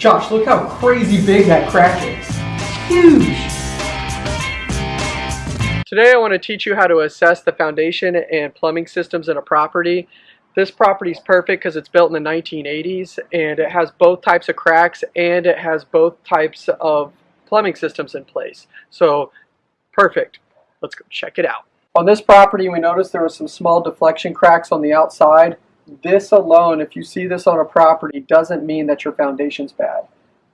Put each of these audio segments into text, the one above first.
Josh, look how crazy big that crack is. Huge. Today I want to teach you how to assess the foundation and plumbing systems in a property. This property is perfect because it's built in the 1980s and it has both types of cracks and it has both types of plumbing systems in place. So perfect. Let's go check it out. On this property we noticed there were some small deflection cracks on the outside. This alone, if you see this on a property, doesn't mean that your foundation's bad.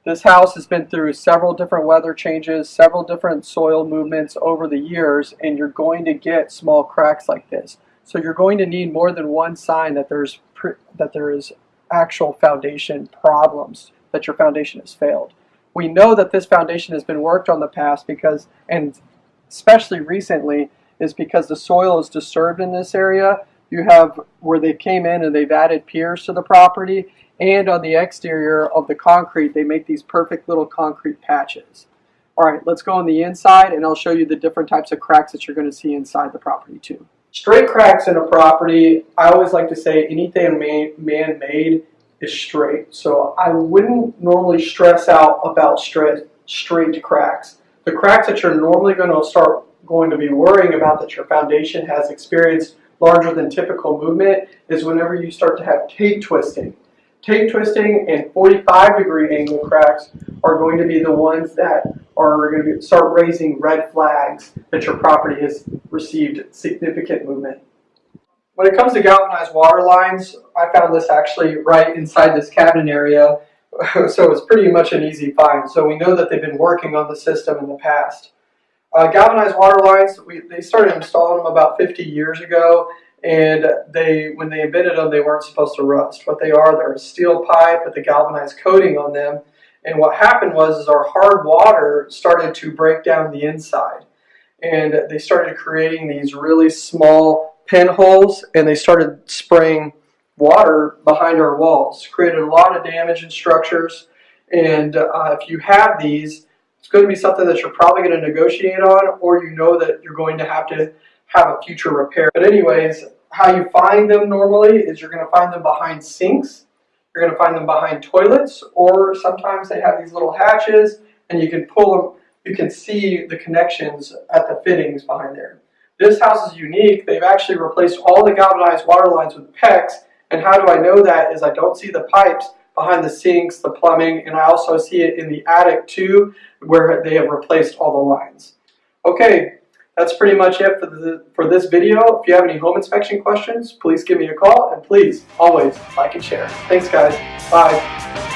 This house has been through several different weather changes, several different soil movements over the years, and you're going to get small cracks like this. So you're going to need more than one sign that there's that there is actual foundation problems, that your foundation has failed. We know that this foundation has been worked on the past because, and especially recently, is because the soil is disturbed in this area. You have where they came in and they've added piers to the property and on the exterior of the concrete they make these perfect little concrete patches. Alright, let's go on the inside and I'll show you the different types of cracks that you're going to see inside the property too. Straight cracks in a property, I always like to say anything man-made is straight. So I wouldn't normally stress out about straight, straight cracks. The cracks that you're normally going to start going to be worrying about that your foundation has experienced larger than typical movement is whenever you start to have tape twisting. Tape twisting and 45 degree angle cracks are going to be the ones that are going to start raising red flags that your property has received significant movement. When it comes to galvanized water lines, I found this actually right inside this cabinet area, so it's pretty much an easy find. So we know that they've been working on the system in the past. Uh, galvanized water lines, we, they started installing them about 50 years ago, and they, when they invented them, they weren't supposed to rust. What they are, they're a steel pipe with a galvanized coating on them. And what happened was is our hard water started to break down the inside. And they started creating these really small pinholes, and they started spraying water behind our walls. Created a lot of damage in structures. And uh, if you have these, it's going to be something that you're probably going to negotiate on, or you know that you're going to have to have a future repair. But anyways, how you find them normally is you're going to find them behind sinks, you're going to find them behind toilets, or sometimes they have these little hatches and you can pull them, you can see the connections at the fittings behind there. This house is unique. They've actually replaced all the galvanized water lines with PEX, and how do I know that is I don't see the pipes behind the sinks, the plumbing, and I also see it in the attic too, where they have replaced all the lines. Okay, that's pretty much it for, the, for this video. If you have any home inspection questions, please give me a call, and please, always, like and share. Thanks, guys. Bye.